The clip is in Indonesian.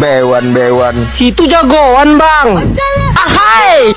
Bewan bewan. Situ jagoan bang. Ahai!